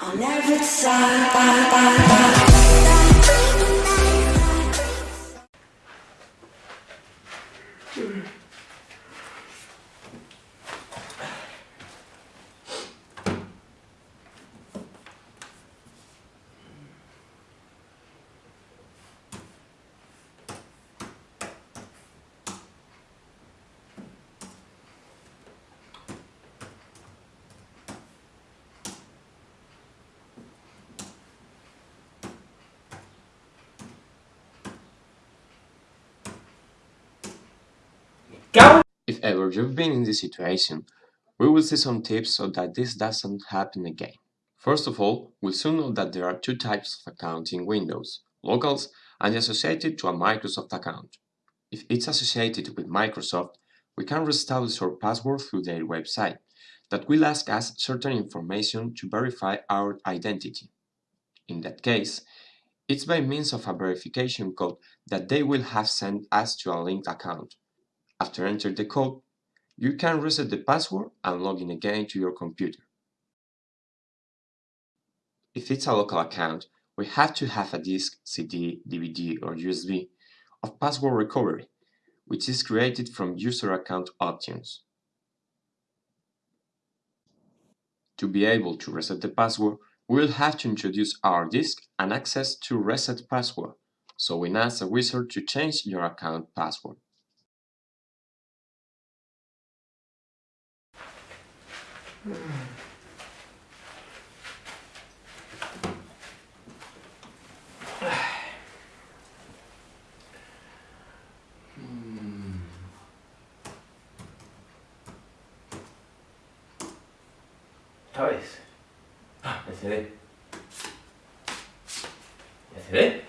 On every side. If ever you've been in this situation, we will see some tips so that this doesn't happen again. First of all, we'll soon know that there are two types of accounts in Windows, locals and associated to a Microsoft account. If it's associated with Microsoft, we can reestablish our password through their website, that will ask us certain information to verify our identity. In that case, it's by means of a verification code that they will have sent us to a linked account. After entering the code, you can reset the password and log in again to your computer. If it's a local account, we have to have a disk, CD, DVD or USB of password recovery, which is created from user account options. To be able to reset the password, we'll have to introduce our disk and access to reset password, so we ask a wizard to change your account password. ¿Sabes? Ah, me cedé. Me cedé.